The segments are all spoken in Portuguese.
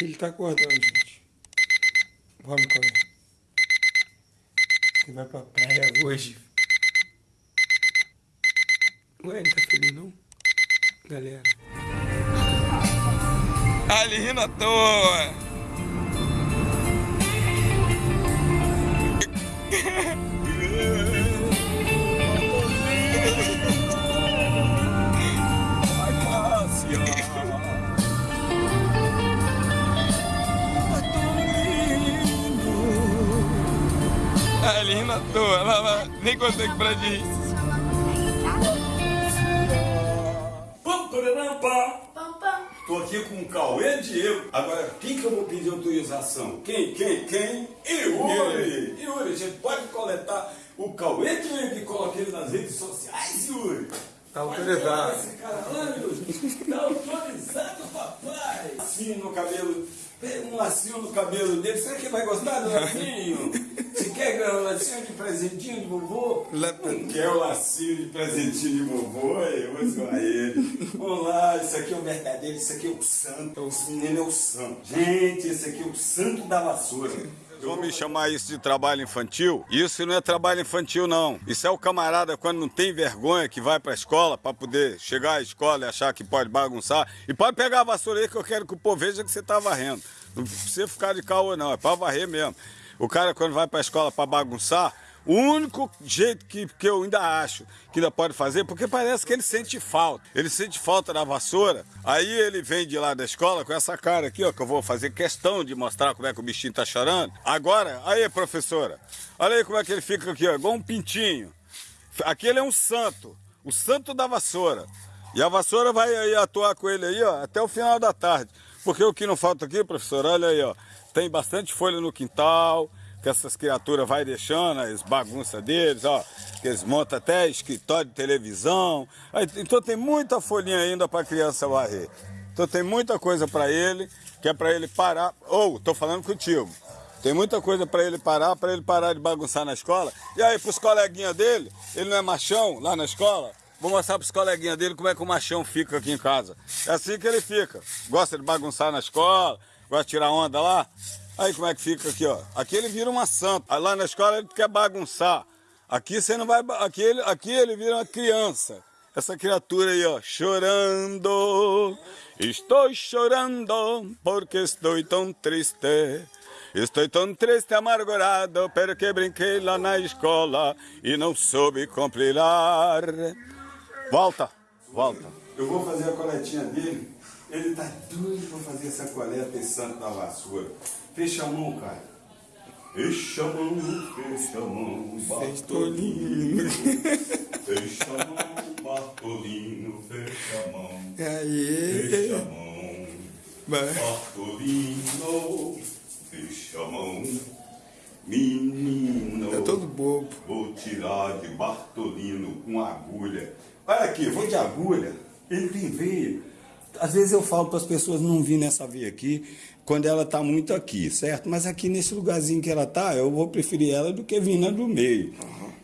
Ele tá acordando, gente. Vamos, Cauê. Você vai pra praia hoje. Ué, não tá feliz não? Galera. Ele rindo à toa. Ele rindo à toa. Lá, lá. Nem consegue parar de rir. Tô aqui com o Cauê Diego. Agora, quem que eu vou pedir autorização? Quem, quem, quem? Yuri! Yuri, a gente pode coletar o Cauê Diego e coloca ele nas redes sociais, Yuri? Tá autorizado. Esse cara Yuri. Tá. Lacinho no cabelo. Um lacinho no cabelo dele. Será que vai gostar do lacinho? Você quer um lacinho de presentinho de vovô? Não quer o lacinho de presentinho de vovô? Eu vou zoar ele. Vamos lá, isso aqui é o verdadeiro, isso aqui é o santo. Esse menino é o santo. Gente, esse aqui é o santo da vassoura. Vão me chamar isso de trabalho infantil? Isso não é trabalho infantil, não. Isso é o camarada quando não tem vergonha que vai pra escola pra poder chegar à escola e achar que pode bagunçar. E pode pegar a vassoura aí que eu quero que o povo veja que você tá varrendo. Não precisa ficar de caô, não. É pra varrer mesmo. O cara, quando vai pra escola pra bagunçar, o único jeito que, que eu ainda acho que ainda pode fazer, porque parece que ele sente falta. Ele sente falta da vassoura. Aí ele vem de lá da escola com essa cara aqui, ó, que eu vou fazer questão de mostrar como é que o bichinho tá chorando. Agora, aí, professora, olha aí como é que ele fica aqui, ó, igual um pintinho. Aquele é um santo, o santo da vassoura. E a vassoura vai aí atuar com ele aí, ó, até o final da tarde. Porque o que não falta aqui, professor, olha aí, ó, tem bastante folha no quintal, que essas criaturas vai deixando, as bagunças deles, ó, que eles montam até escritório de televisão. Então tem muita folhinha ainda para a criança varrer. Então tem muita coisa para ele, que é para ele parar. Ou, tô falando contigo. Tem muita coisa para ele parar, para ele parar de bagunçar na escola. E aí, pros coleguinhas dele, ele não é machão lá na escola? Vou mostrar pros coleguinhas dele como é que o machão fica aqui em casa. É assim que ele fica. Gosta de bagunçar na escola, gosta de tirar onda lá. Aí como é que fica aqui, ó. Aqui ele vira uma santa. Lá na escola ele quer bagunçar. Aqui você não vai. Aqui ele, aqui ele vira uma criança. Essa criatura aí, ó, chorando. Estou chorando porque estou tão triste. Estou tão triste, amargurado, porque brinquei lá na escola e não soube compilar. Volta, volta. Eu vou fazer a coletinha dele. Ele tá doido pra fazer essa coleta esse santo da vassoura. Fecha a mão, cara. Fecha a mão, fecha a mão, Bartolino. Fecha a mão, Bartolino, fecha a mão. Fecha Aí. a mão. Bartolino, fecha a mão. Menino, É todo bobo. vou tirar de Bartolino com agulha. Olha aqui, vou de agulha. Ele tem veia. Às vezes eu falo para as pessoas não vir nessa veia aqui quando ela está muito aqui, certo? Mas aqui nesse lugarzinho que ela tá, eu vou preferir ela do que vir na do meio.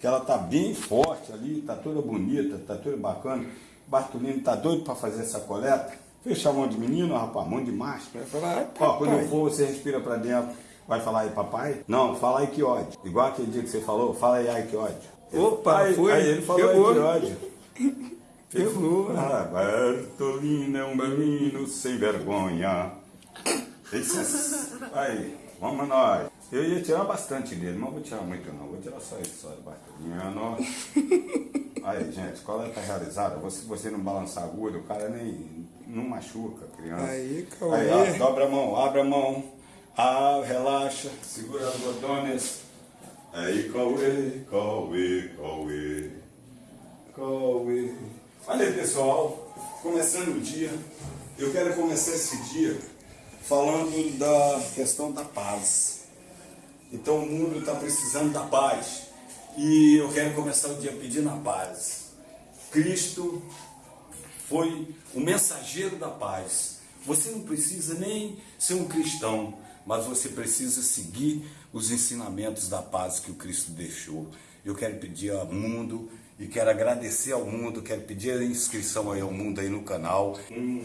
Que ela tá bem forte ali, tá toda bonita, tá toda bacana. Bartolino tá doido para fazer essa coleta. Fecha a mão de menino, rapaz, mão de macho. Vai falar, "Ai, Ó, quando eu papai." for, você respira pra dentro. Vai falar aí, papai? Não, fala aí que ódio. Igual aquele dia que você falou, fala aí, ai que ódio. Opa, aí, foi. Aí ele falou aí que ódio. Pegou. Ah, Bertolino é um menino sem vergonha. Esse- Aí, vamos nós. Eu ia tirar bastante dele, mas não vou tirar muito não. Vou tirar só isso, só de Bartolino. Aí, gente, coleta realizada. Você, você não balançar a agulha, o cara nem não machuca a criança. Aí, Cauê. Aí, ó, dobra a mão, abre a mão. Ah, relaxa, segura as botones. Aí, Cauê, Cauê. Cauê. Olha aí, pessoal, começando o dia. Eu quero começar esse dia falando da questão da paz. Então o mundo está precisando da paz. E eu quero começar o dia pedindo a paz. Cristo foi o mensageiro da paz. Você não precisa nem ser um cristão, mas você precisa seguir os ensinamentos da paz que o Cristo deixou. Eu quero pedir ao mundo e quero agradecer ao mundo, quero pedir a inscrição aí ao mundo aí no canal. Um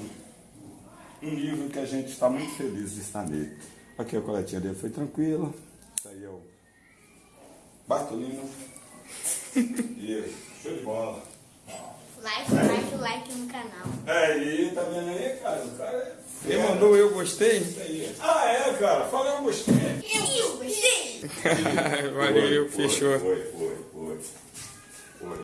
um livro que a gente está muito feliz de estar nele. Aqui a coletinha dele foi tranquila. Isso aí é o Bartolino. E show de bola. Like, like, like no canal. Aí, tá vendo aí, cara? O cara é Ele mandou eu gostei? Isso aí. Ah, é, cara. Fala, eu gostei. Eu gostei. Valeu, Foi, fechou. Foi, foi, foi.